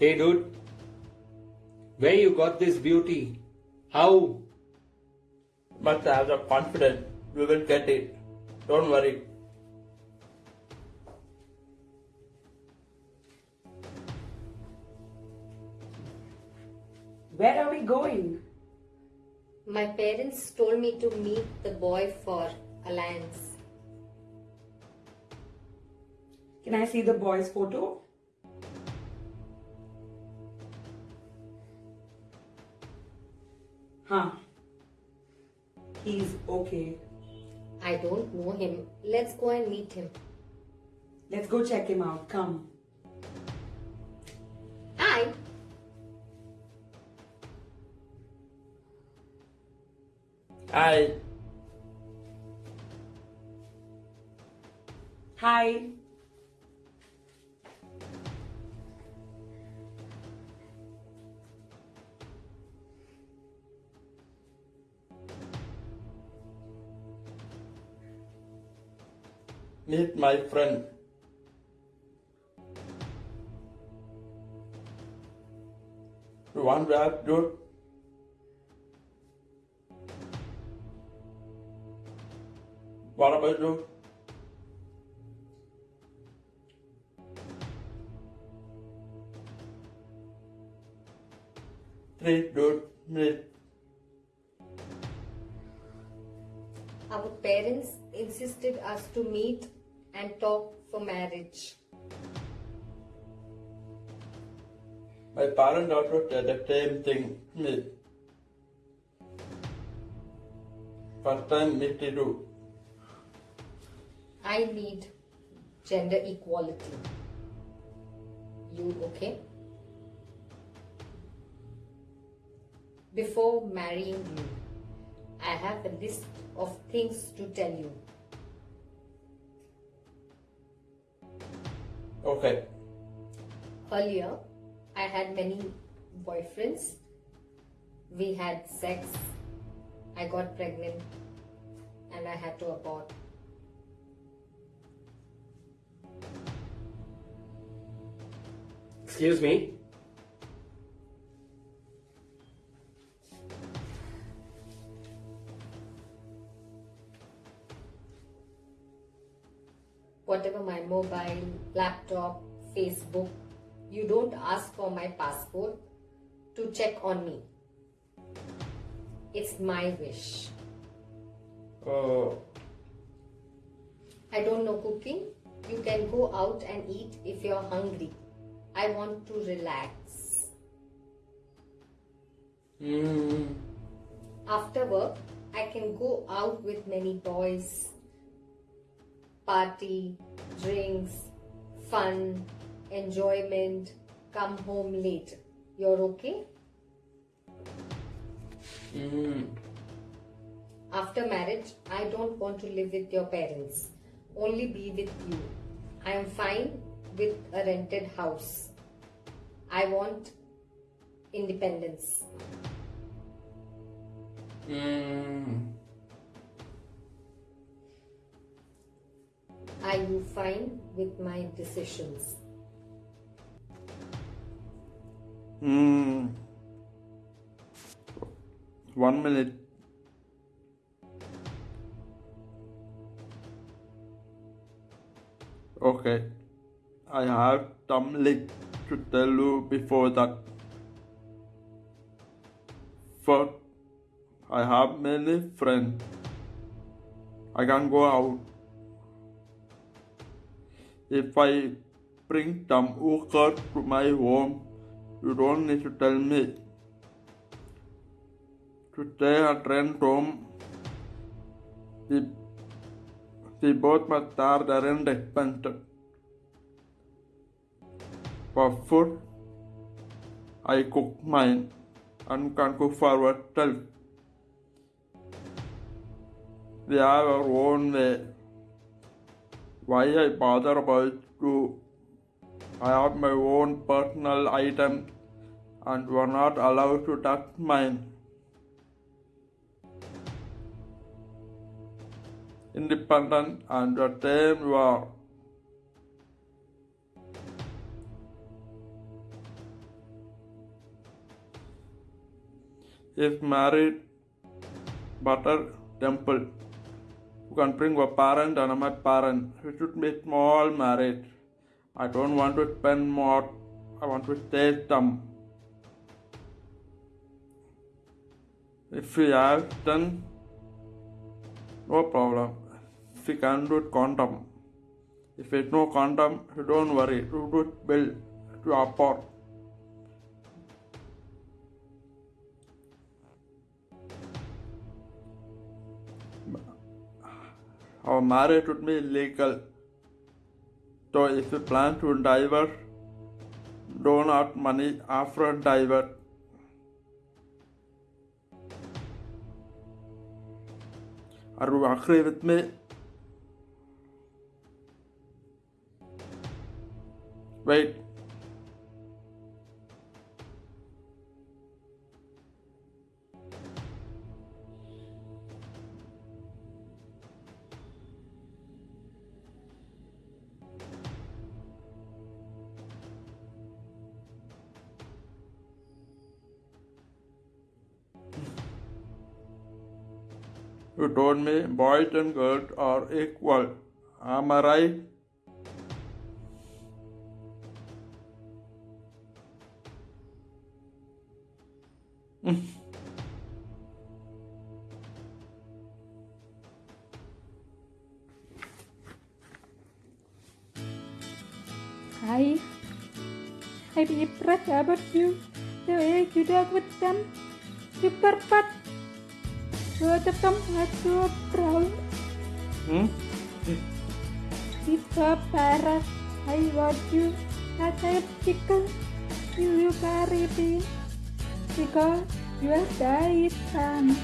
Hey dude, where you got this beauty? How? But I have the confidence we will get it. Don't worry. Where are we going? My parents told me to meet the boy for alliance. Can I see the boy's photo? Huh. He's okay. I don't know him. Let's go and meet him. Let's go check him out. Come. Hi. Hi. Hi. Meet my friend. You want to have dude? What about you? Three dude, meet. Our parents insisted us to meet and talk for marriage. My parents also said the same thing to me. First time meet you. I need gender equality. You okay? Before marrying you, I have a list of things to tell you. Okay. Earlier, I had many boyfriends. We had sex. I got pregnant and I had to abort. Excuse me? Whatever my mobile, laptop, Facebook, you don't ask for my passport to check on me. It's my wish. Oh, I don't know cooking. You can go out and eat if you're hungry. I want to relax. hmm. After work, I can go out with many boys, party, drinks, fun, enjoyment, come home late. You're okay? Hmm. After marriage, I don't want to live with your parents, only be with you. I am fine with a rented house. I want independence. Hmm. Are you fine with my decisions? Hmm. One minute. Okay. I have something to tell you before that. First, I have many friends. I can go out. If I bring some workers to my home, you don't need to tell me. To stay at home, we, we both start the rent expenses. For food, I cook mine and can cook for ourselves. We have our own way why I bother about you. I have my own personal item, and were not allowed to touch mine. Independent and the same war. If married, butter temple. You can bring a parent and my parent. We should be small marriage. I don't want to spend more. I want to taste them. If we have done, no problem. If can do it condom. If it's no condom, you don't worry. You do it bill to afford. और हमारे उसमें लेकर तो इस driver do not money आफ्र driver और आखिरी वित में wait You told me boys and girls are equal. Am I right? I, I be impressed about you. The way you talk with them. Super fat. Both of them are so proud. Hmm? It's so parrot. I want you as a chicken. You will carry me. Because you are died son.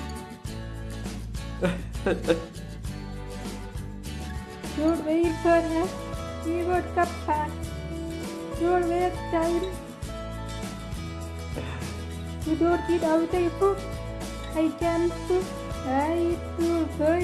Don't wait for us. We would come back. Don't waste time. You don't need out a book. I can cook. I do for